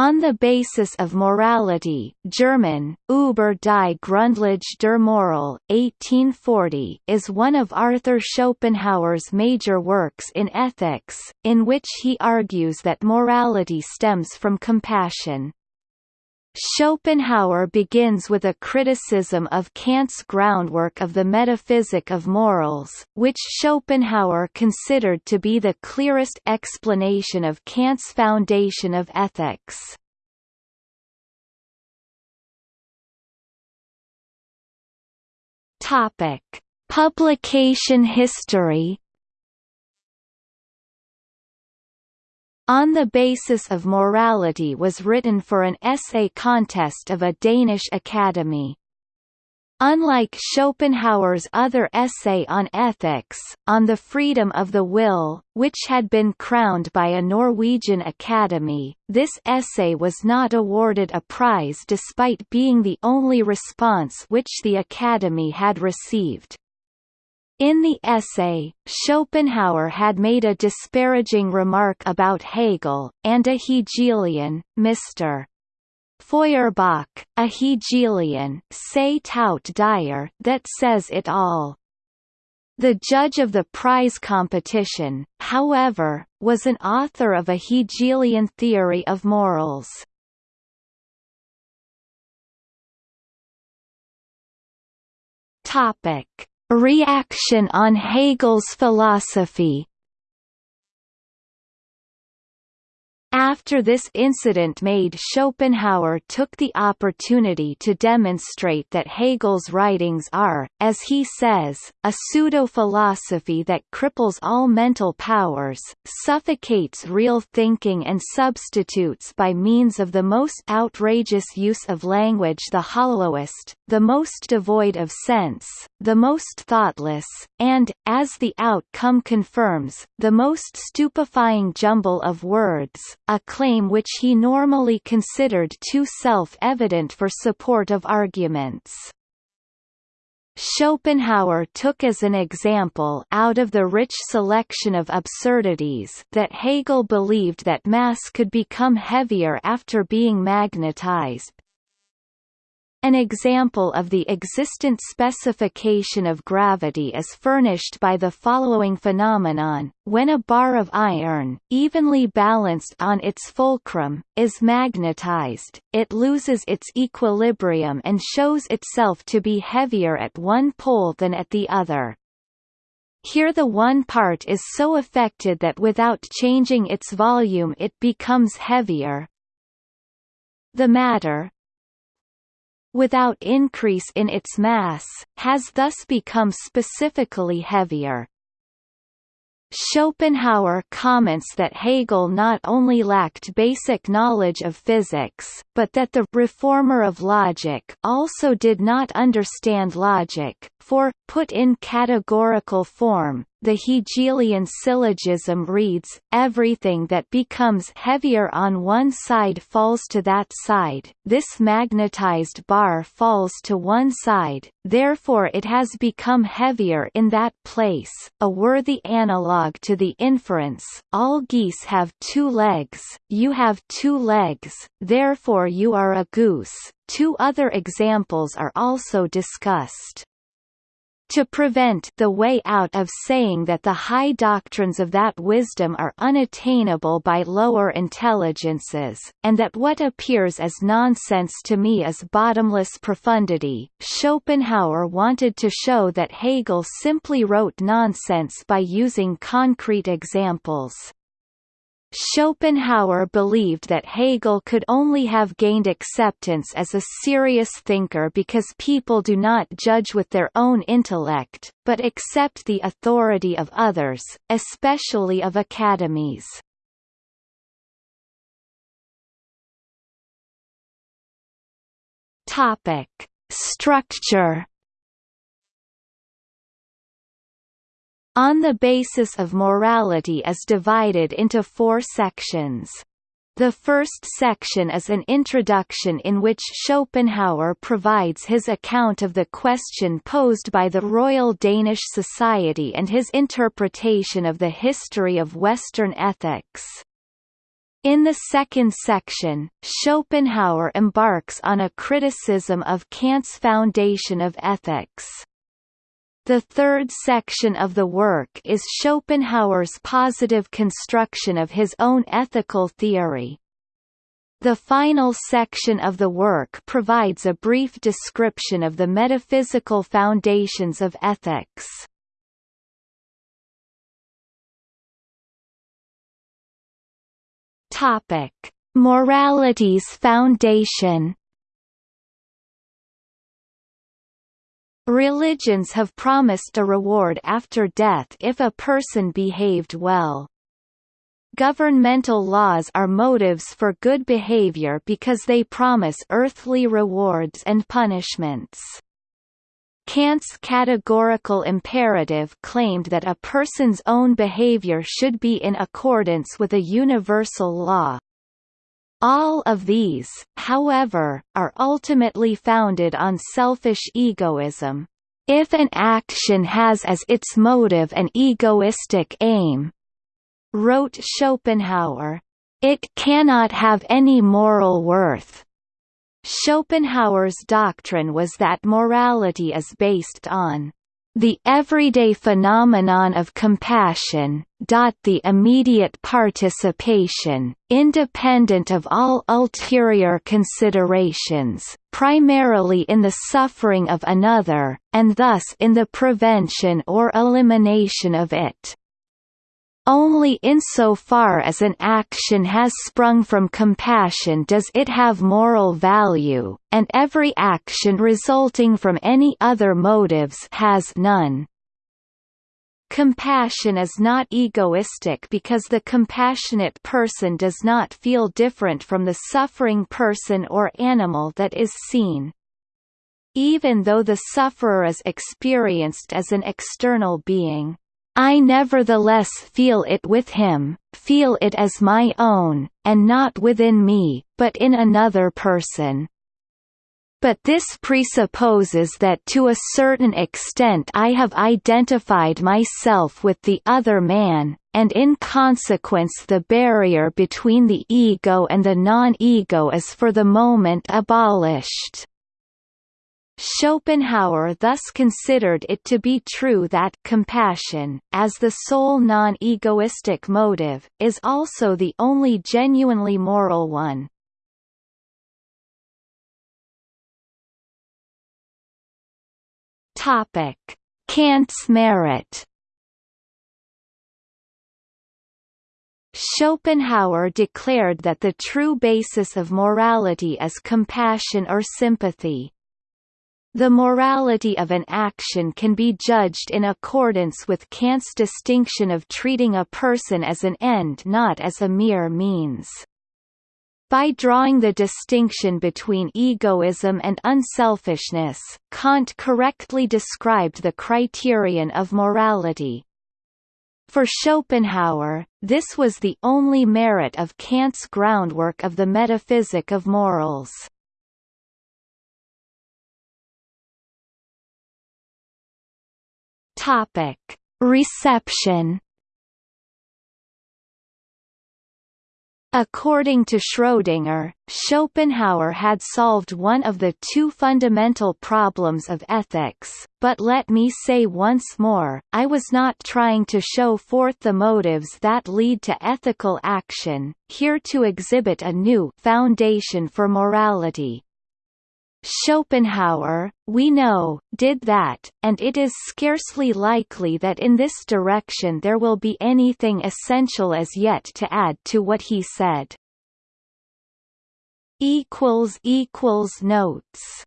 On the basis of morality German, Über die Grundlage der Moral, 1840 is one of Arthur Schopenhauer's major works in ethics, in which he argues that morality stems from compassion. Schopenhauer begins with a criticism of Kant's groundwork of the metaphysic of morals, which Schopenhauer considered to be the clearest explanation of Kant's foundation of ethics. Topic: Publication history On the Basis of Morality was written for an essay contest of a Danish academy. Unlike Schopenhauer's other essay on ethics, On the Freedom of the Will, which had been crowned by a Norwegian academy, this essay was not awarded a prize despite being the only response which the academy had received. In the essay, Schopenhauer had made a disparaging remark about Hegel, and a Hegelian, Mr. Feuerbach, a Hegelian say tout dire, that says it all. The judge of the prize competition, however, was an author of a Hegelian theory of morals. Topic Reaction on Hegel's philosophy After this incident made Schopenhauer took the opportunity to demonstrate that Hegel's writings are, as he says, a pseudo-philosophy that cripples all mental powers, suffocates real thinking and substitutes by means of the most outrageous use of language the hollowest, the most devoid of sense, the most thoughtless, and, as the outcome confirms, the most stupefying jumble of words, a claim which he normally considered too self-evident for support of arguments. Schopenhauer took as an example out of the rich selection of absurdities that Hegel believed that mass could become heavier after being magnetized, an example of the existent specification of gravity is furnished by the following phenomenon, when a bar of iron, evenly balanced on its fulcrum, is magnetized, it loses its equilibrium and shows itself to be heavier at one pole than at the other. Here the one part is so affected that without changing its volume it becomes heavier. The matter, without increase in its mass, has thus become specifically heavier. Schopenhauer comments that Hegel not only lacked basic knowledge of physics, but that the reformer of logic also did not understand logic, for, put in categorical form, the Hegelian syllogism reads, everything that becomes heavier on one side falls to that side, this magnetized bar falls to one side, therefore it has become heavier in that place, a worthy analogue to the inference, all geese have two legs, you have two legs, therefore you are a goose. Two other examples are also discussed to prevent the way out of saying that the high doctrines of that wisdom are unattainable by lower intelligences, and that what appears as nonsense to me is bottomless profundity. Schopenhauer wanted to show that Hegel simply wrote nonsense by using concrete examples. Schopenhauer believed that Hegel could only have gained acceptance as a serious thinker because people do not judge with their own intellect, but accept the authority of others, especially of academies. Structure On the Basis of Morality is divided into four sections. The first section is an introduction in which Schopenhauer provides his account of the question posed by the Royal Danish Society and his interpretation of the history of Western ethics. In the second section, Schopenhauer embarks on a criticism of Kant's foundation of ethics. The third section of the work is Schopenhauer's positive construction of his own ethical theory. The final section of the work provides a brief description of the metaphysical foundations of ethics. Topic: Morality's foundation. Religions have promised a reward after death if a person behaved well. Governmental laws are motives for good behavior because they promise earthly rewards and punishments. Kant's categorical imperative claimed that a person's own behavior should be in accordance with a universal law. All of these, however, are ultimately founded on selfish egoism. If an action has as its motive an egoistic aim, wrote Schopenhauer, it cannot have any moral worth. Schopenhauer's doctrine was that morality is based on the everyday phenomenon of compassion, the immediate participation, independent of all ulterior considerations, primarily in the suffering of another, and thus in the prevention or elimination of it. Only insofar as an action has sprung from compassion does it have moral value, and every action resulting from any other motives has none. Compassion is not egoistic because the compassionate person does not feel different from the suffering person or animal that is seen. Even though the sufferer is experienced as an external being, I nevertheless feel it with him, feel it as my own, and not within me, but in another person. But this presupposes that to a certain extent I have identified myself with the other man, and in consequence the barrier between the ego and the non-ego is for the moment abolished. Schopenhauer thus considered it to be true that compassion, as the sole non-egoistic motive, is also the only genuinely moral one. Topic: Kant's merit Schopenhauer declared that the true basis of morality is compassion or sympathy, the morality of an action can be judged in accordance with Kant's distinction of treating a person as an end not as a mere means. By drawing the distinction between egoism and unselfishness, Kant correctly described the criterion of morality. For Schopenhauer, this was the only merit of Kant's groundwork of the metaphysic of morals. Topic: Reception. According to Schrödinger, Schopenhauer had solved one of the two fundamental problems of ethics, but let me say once more, I was not trying to show forth the motives that lead to ethical action, here to exhibit a new foundation for morality. Schopenhauer, we know, did that, and it is scarcely likely that in this direction there will be anything essential as yet to add to what he said. Notes